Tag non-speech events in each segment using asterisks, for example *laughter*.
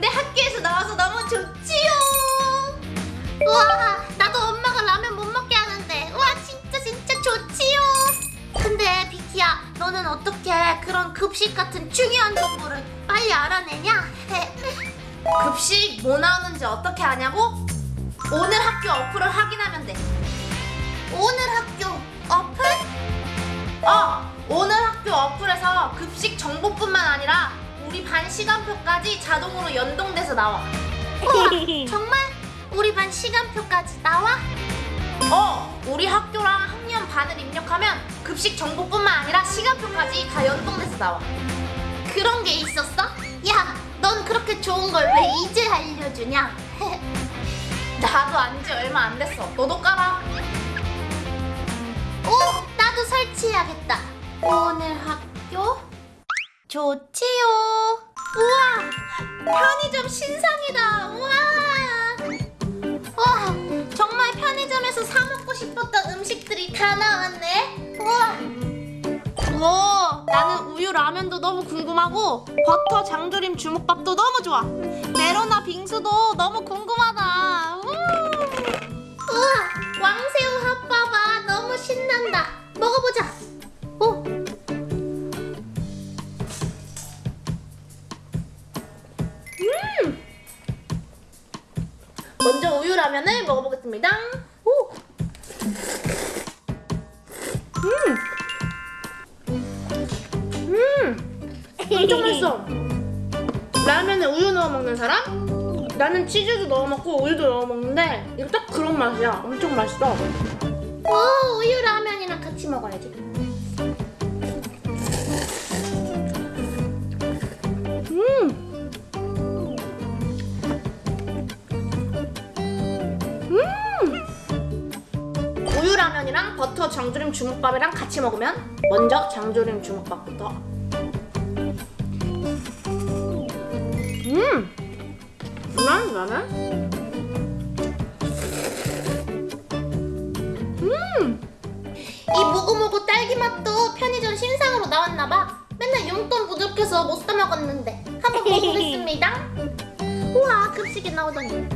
학교에서 나와서 너무 좋지요. 우와 나도 엄마가 라면 못 먹게 하는데 우와 진짜 진짜 좋지요 근데 비키야 너는 어떻게 그런 급식 같은 중요한 정보를 빨리 알아내냐? 급식 뭐 나오는지 어떻게 아냐고? 오늘 학교 어플을 확인하면 돼. 오늘 학교 어플? 어, 오늘 학교 어플에서 급식 정보뿐만 아니라 우리 반 시간표까지 자동으로 연동돼서 나와. *laughs* 우와 정말? 우리 반 시간표까지 나와? 어, 우리 학교랑 학년 반을 입력하면 급식 정보뿐만 아니라 시간표까지 다 연동돼서 나와. 그런 게 있었어? 야, 넌 그렇게 좋은 걸 왜 이제 알려주냐? *laughs* 나도 안지 얼마 안 됐어. 너도 깔아. 오, 나도 설치해야겠다. 오늘 학교 좋지요. 우와, 편의점 신상이다. 우와. 와, 정말 편의점에서 사 먹고 싶었던 음식들이 다 나왔네. 우와. 오, 나는 우유 라면도 너무 궁금하고 버터 장조림 주먹밥도 너무 좋아. 메로나 빙수도 너무 궁금하다. 우. 우와, 왕새우 핫바바 너무 신난다. 먹어보자. 라면을 먹어보겠습니다. 오. 음. 음. 엄청 맛있어. 라면에 우유 넣어 먹는 사람? 나는 치즈도 넣어 먹고 우유도 넣어 먹는데 이거 딱 그런 맛이야. 엄청 맛있어. 오, 우유 라면이랑 같이 먹어야지. 음. 우유 라면이랑 버터 장조림 주먹밥이랑 같이 먹으면 먼저 장조림 주먹밥부터. 음. 난 라면? 음. 이 모고모고 딸기 맛도 편의점 신상으로 나왔나봐. 맨날 용돈 부족해서 못 사 먹었는데 한번 먹어보겠습니다. *laughs* 우와 급식에 나오다니.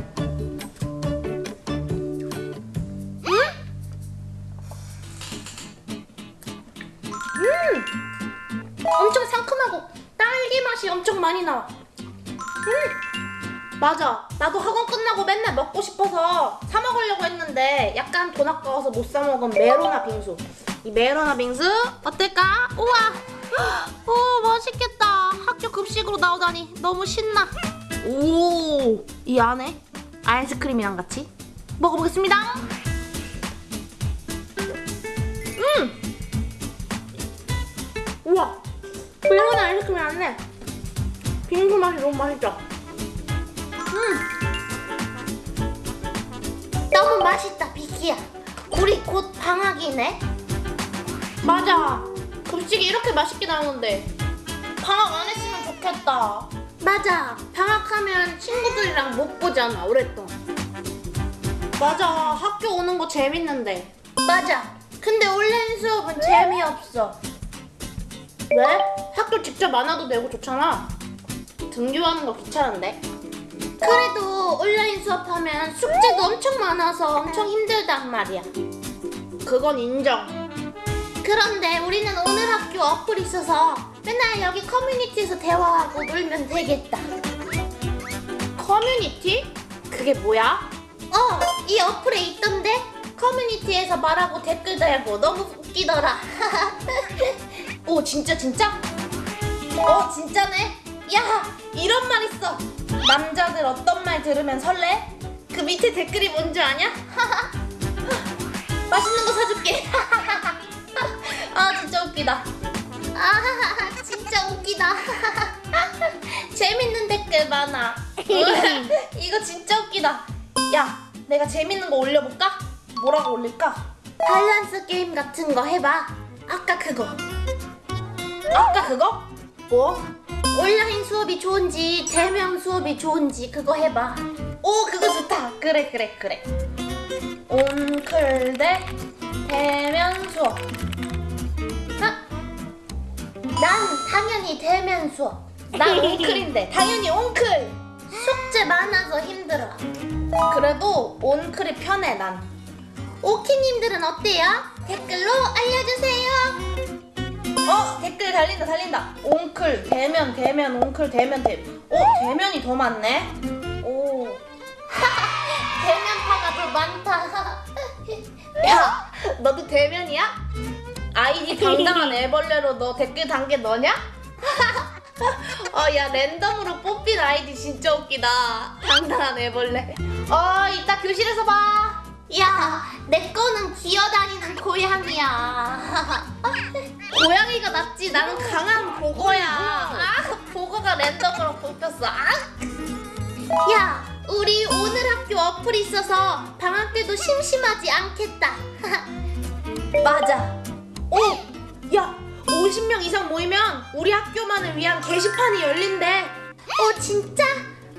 맛이 엄청 많이 나와. 맞아. 나도 학원 끝나고 맨날 먹고 싶어서 사 먹으려고 했는데 약간 돈 아까워서 못 사 먹은 메로나 빙수. 이 메로나 빙수 어떨까? 우와. 오 맛있겠다. 학교 급식으로 나오다니 너무 신나. 오, 이 안에 아이스크림이랑 같이 먹어보겠습니다. 음. 우와. 메로나 아이스크림 안에 빙수 맛이 너무 맛있죠? 너무 맛있다 비키야. 우리 곧 방학이네. 맞아. 급식이 이렇게 맛있게 나오는데 방학 안 했으면 좋겠다. 맞아. 방학하면 친구들이랑 못 보잖아 오랫동안. 맞아. 학교 오는 거 재밌는데. 맞아. 근데 온라인 수업은 재미없어. 왜? 학교 직접 안 와도 되고 좋잖아. 등교하는 거 귀찮은데. 그래도 온라인 수업하면 숙제도 엄청 많아서 엄청 힘들단 말이야. 그건 인정. 그런데 우리는 오늘 학교 어플 있어서 맨날 여기 커뮤니티에서 대화하고 놀면 되겠다. 커뮤니티? 그게 뭐야? 어, 이 어플에 있던데? 커뮤니티에서 말하고 댓글 달고 너무 웃기더라. *laughs* 오 진짜 진짜? 어 진짜네? 야 이런 말 있어 남자들 어떤 말 들으면 설레? 그 밑에 댓글이 뭔지 아냐? *laughs* 맛있는 거 사줄게 *laughs* 아 진짜 웃기다 아, 진짜 웃기다. *laughs* 재밌는 댓글 많아 이거 진짜 웃기다 야 내가 재밌는 거 올려볼까? 뭐라고 올릴까? 밸런스 게임 같은 거 해봐. 아까 그거. 아까 그거? 뭐? 온라인 수업이 좋은지 대면 수업이 좋은지 그거 해봐. 오 그거 좋다 그래 그래 그래 온클 대 대면 수업 아, 난 당연히 대면 수업. 난 *laughs* 온클인데 당연히 온클 숙제 많아서 힘들어. 그래도 온클이 편해 난. 오키님들은 어때요? 댓글로 알려주세요. 어 댓글 달린다 달린다. 온클 대면 대면 온클 대면 대. 어 대면이 더 많네. 오. *laughs* 대면파가 더 많다. *laughs* 야 너도 대면이야? 아이디 당당한 애벌레로 너 댓글 단 게 너냐? 어 *laughs* 야 랜덤으로 뽑힌 아이디 진짜 웃기다. 당당한 애벌레. 어 이따 교실에서 봐. 야, 내 거는 기어다니는 고양이야. *laughs* 고양이가 낫지 나는 강한 보거야. 아 보거가 랜덤으로 뽑혔어. 아 야, 우리 오늘 학교 어플 있어서 방학 때도 심심하지 않겠다. *laughs* 맞아. 오! 야, 50명 이상 모이면 우리 학교만을 위한 게시판이 열린대. 어, 진짜?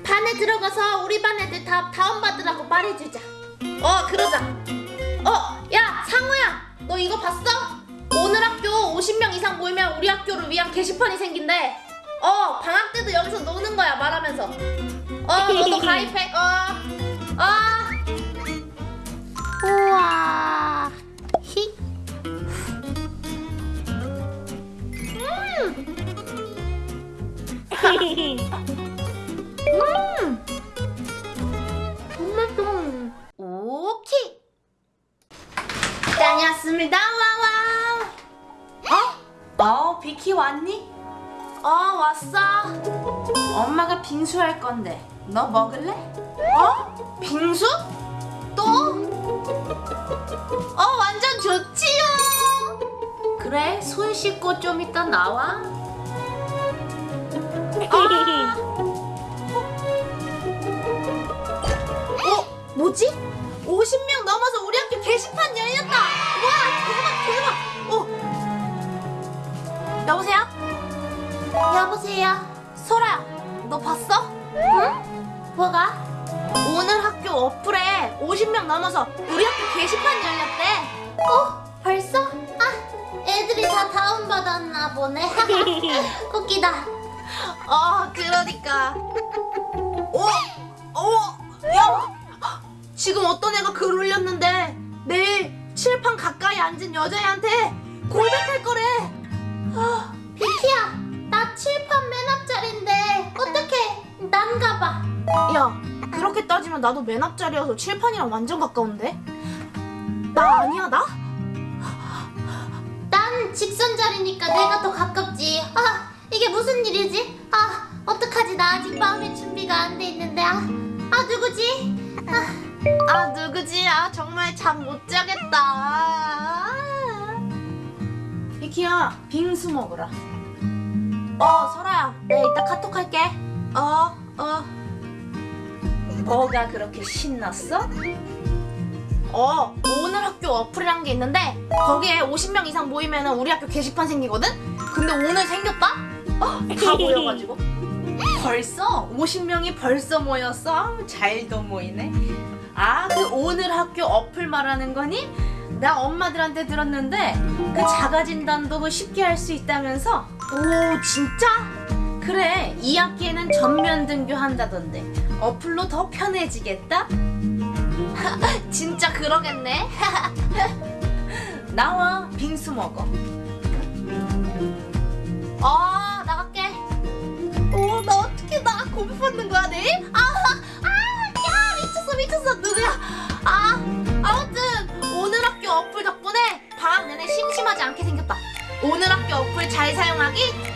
반에 들어가서 우리 반 애들 다 다운받으라고 말해주자. 어, 그러자. 어, 야, 상우야, 너 이거 봤어? 오늘 학교 50명 이상 모이면 우리 학교를 위한 게시판이 생긴대. 어, 방학 때도 여기서 노는 거야, 말하면서. 어, 너도 *laughs* 가입해. 어, 어. 우와. 히. 음. *laughs* 다녔습니다. 와와. 어? 어, 비키 왔니? 어, 왔어. 엄마가 빙수 할 건데. 너 먹을래? 어? 빙수? 또? 어, 완전 좋지요. 그래, 손 씻고 좀 이따 나와. 아. 어? 뭐지? 50명 넘어서 우리 학교 게시판 열렸다! 와, 대박, 대박! 어. 여보세요? 여보세요. 소라야, 너 봤어? 응? 뭐가? 오늘 학교 어플에 50명 넘어서 우리 학교 게시판 열렸대. 어? 벌써? 아, 애들이 다 다운받았나 보네. *laughs* 웃기다. 어, 그러니까. 어? 어? 야! 지금 어떤 애가 글 올렸는데 내일 칠판 가까이 앉은 여자애한테 고백할 거래. 아, 비키야, 나 칠판 맨 앞자리인데 어떡해? 난 가 봐. 야, 그렇게 따지면 나도 맨 앞자리여서 칠판이랑 완전 가까운데? 나 아니야, 나? 난 직선 자리니까 내가 더 가깝지. 아, 이게 무슨 일이지? 아, 어떡하지? 나 아직 마음의 준비가 안 돼 있는데. 아, 아 누구지? 아, 아, 누구지? 아, 정말 잠 못 자겠다. 아. 비키야, 빙수 먹으라. 어, 설아야, 내가 이따 카톡 할게. 어, 어. 뭐가 그렇게 신났어? 어, 오늘 학교 어플이란 게 있는데 거기에 50명 이상 모이면 우리 학교 게시판 생기거든? 근데 오늘 생겼다? 어, 다 모여가지고 *laughs* 벌써 50명이 벌써 모였어? 잘도 모이네 아, 그 오늘 학교 어플 말하는 거니? 나 엄마들한테 들었는데 그 자가 진단도 그 쉽게 할 수 있다면서? 오, 진짜? 그래, 2학기에는 전면 등교한다던데 어플로 더 편해지겠다? *laughs* 진짜 그러겠네. *laughs* 나와 빙수 먹어. 어 나갈게. 어나 어떻게 나 고비 받는 거야 내일? 오늘 학교 어플 잘 사용하기